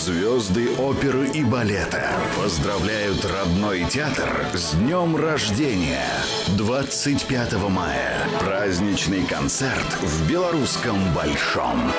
Звезды оперы и балета поздравляют родной театр с днем рождения. 25 мая. Праздничный концерт в Белорусском Большом.